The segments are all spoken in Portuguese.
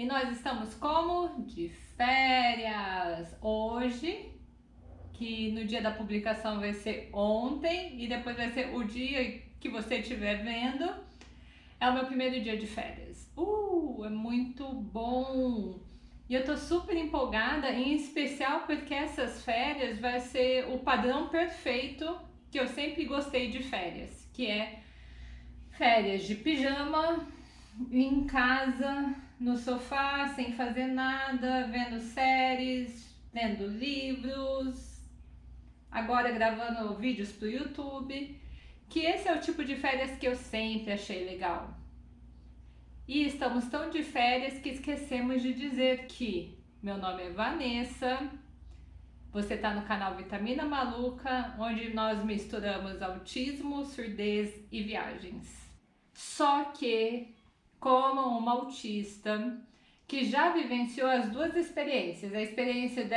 E nós estamos como? De férias! Hoje, que no dia da publicação vai ser ontem e depois vai ser o dia que você estiver vendo, é o meu primeiro dia de férias. Uh, é muito bom! E eu tô super empolgada, em especial porque essas férias vai ser o padrão perfeito que eu sempre gostei de férias, que é férias de pijama, em casa, no sofá, sem fazer nada, vendo séries, lendo livros, agora gravando vídeos pro YouTube, que esse é o tipo de férias que eu sempre achei legal. E estamos tão de férias que esquecemos de dizer que meu nome é Vanessa, você está no canal Vitamina Maluca, onde nós misturamos autismo, surdez e viagens. Só que como uma autista que já vivenciou as duas experiências, a experiência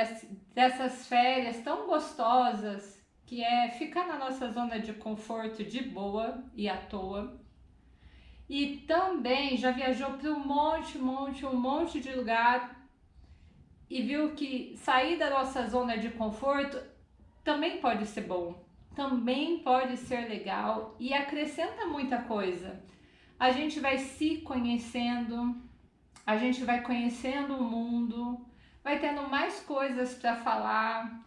dessas férias tão gostosas, que é ficar na nossa zona de conforto de boa e à toa, e também já viajou para um monte, monte, um monte de lugar e viu que sair da nossa zona de conforto também pode ser bom, também pode ser legal e acrescenta muita coisa a gente vai se conhecendo, a gente vai conhecendo o mundo, vai tendo mais coisas para falar,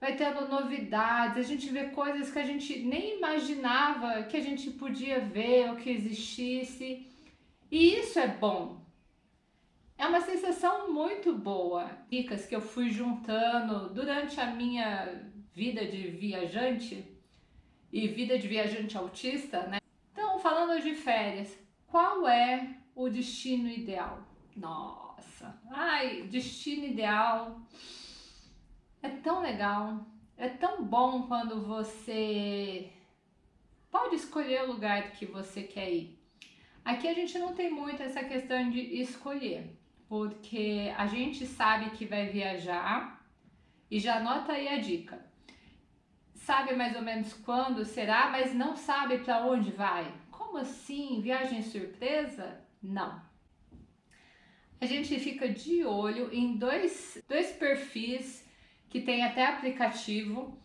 vai tendo novidades, a gente vê coisas que a gente nem imaginava que a gente podia ver ou que existisse. E isso é bom. É uma sensação muito boa. Dicas que eu fui juntando durante a minha vida de viajante e vida de viajante autista, né? Falando de férias, qual é o destino ideal? Nossa, ai, destino ideal é tão legal, é tão bom quando você pode escolher o lugar que você quer ir. Aqui a gente não tem muito essa questão de escolher, porque a gente sabe que vai viajar e já anota aí a dica. Sabe mais ou menos quando será, mas não sabe para onde vai. Como assim? Viagem surpresa? Não. A gente fica de olho em dois, dois perfis que tem até aplicativo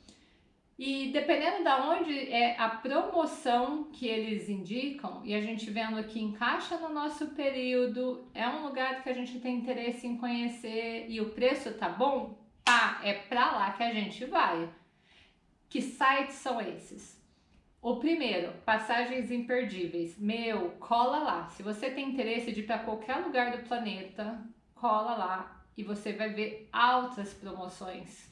e dependendo da onde é a promoção que eles indicam, e a gente vendo que encaixa no nosso período, é um lugar que a gente tem interesse em conhecer e o preço tá bom, pá, é pra lá que a gente vai. Que sites são esses? O primeiro, passagens imperdíveis. Meu, cola lá. Se você tem interesse de ir para qualquer lugar do planeta, cola lá e você vai ver altas promoções.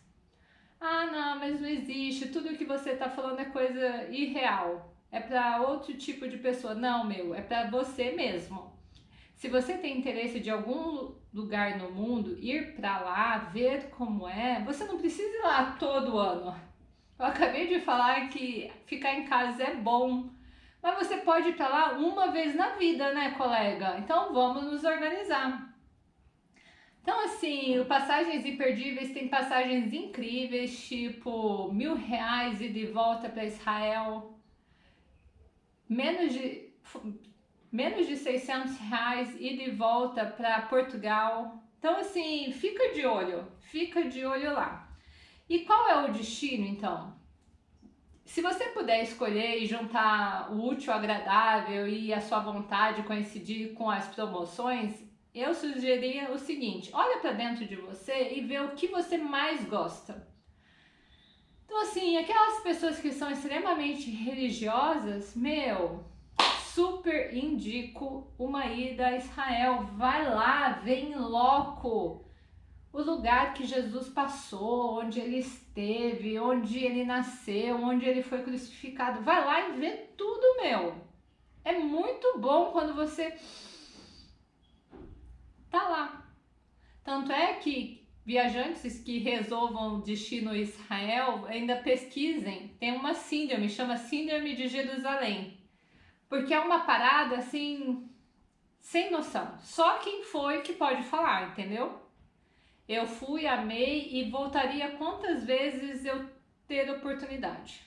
Ah, não, mas não existe. Tudo que você está falando é coisa irreal. É para outro tipo de pessoa. Não, meu, é para você mesmo. Se você tem interesse de algum lugar no mundo, ir para lá, ver como é, você não precisa ir lá todo ano. Eu acabei de falar que ficar em casa é bom, mas você pode ir para lá uma vez na vida, né, colega? Então vamos nos organizar. Então, assim, o Passagens Imperdíveis tem passagens incríveis, tipo mil reais e de volta para Israel, menos de, menos de 600 reais e de volta para Portugal. Então, assim, fica de olho, fica de olho lá. E qual é o destino, então? Se você puder escolher e juntar o útil agradável e a sua vontade coincidir com as promoções, eu sugeriria o seguinte, olha para dentro de você e vê o que você mais gosta. Então assim, aquelas pessoas que são extremamente religiosas, meu, super indico uma ida a Israel. Vai lá, vem loco o lugar que Jesus passou, onde ele esteve, onde ele nasceu, onde ele foi crucificado. Vai lá e vê tudo, meu. É muito bom quando você tá lá. Tanto é que viajantes que resolvam destino Israel ainda pesquisem. Tem uma síndrome, chama Síndrome de Jerusalém. Porque é uma parada assim, sem noção. Só quem foi que pode falar, entendeu? Eu fui, amei e voltaria quantas vezes eu ter oportunidade.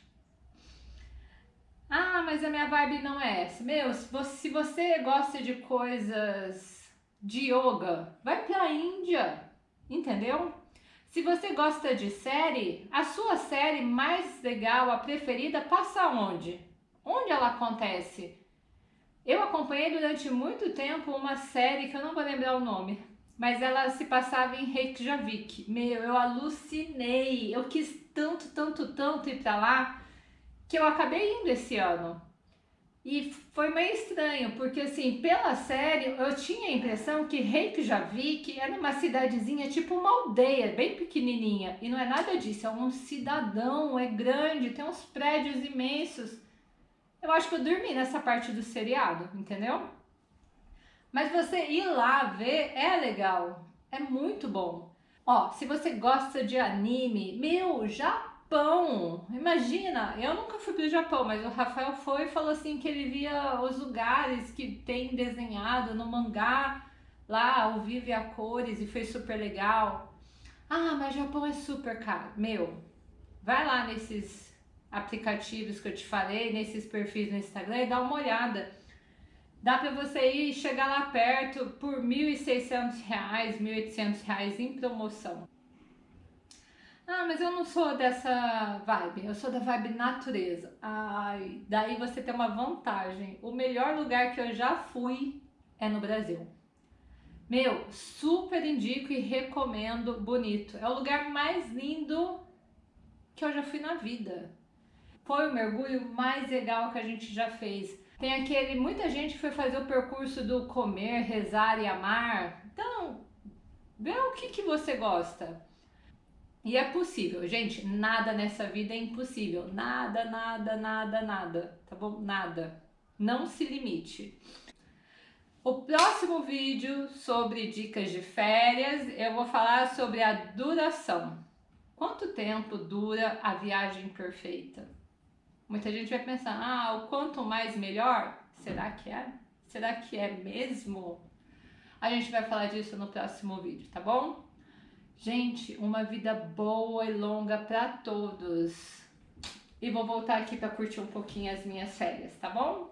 Ah, mas a minha vibe não é essa. Meu, se você gosta de coisas de yoga, vai para a Índia, entendeu? Se você gosta de série, a sua série mais legal, a preferida, passa onde? Onde ela acontece? Eu acompanhei durante muito tempo uma série que eu não vou lembrar o nome, mas ela se passava em Reykjavik. Meu, eu alucinei, eu quis tanto, tanto, tanto ir para lá que eu acabei indo esse ano. E foi meio estranho, porque assim, pela série, eu tinha a impressão que Reykjavik era uma cidadezinha, tipo uma aldeia, bem pequenininha. E não é nada disso, é um cidadão, é grande, tem uns prédios imensos. Eu acho que eu dormi nessa parte do seriado, entendeu? Mas você ir lá ver é legal, é muito bom. Ó, se você gosta de anime, meu, Japão. Imagina, eu nunca fui pro Japão, mas o Rafael foi e falou assim que ele via os lugares que tem desenhado no mangá lá ao vivo e a cores e foi super legal. Ah, mas Japão é super caro. Meu, vai lá nesses aplicativos que eu te falei, nesses perfis no Instagram e dá uma olhada. Dá para você ir chegar lá perto por R$ 1.600, R$ 1.800 em promoção. Ah, mas eu não sou dessa vibe, eu sou da vibe natureza. Ai, daí você tem uma vantagem. O melhor lugar que eu já fui é no Brasil. Meu, super indico e recomendo, bonito. É o lugar mais lindo que eu já fui na vida. Foi o mergulho mais legal que a gente já fez. Tem aquele, muita gente foi fazer o percurso do comer, rezar e amar. Então, vê o que, que você gosta. E é possível, gente, nada nessa vida é impossível. Nada, nada, nada, nada, tá bom? Nada. Não se limite. O próximo vídeo sobre dicas de férias, eu vou falar sobre a duração. Quanto tempo dura a viagem perfeita? Muita gente vai pensar, ah, o quanto mais melhor? Será que é? Será que é mesmo? A gente vai falar disso no próximo vídeo, tá bom? Gente, uma vida boa e longa para todos. E vou voltar aqui para curtir um pouquinho as minhas férias, tá bom?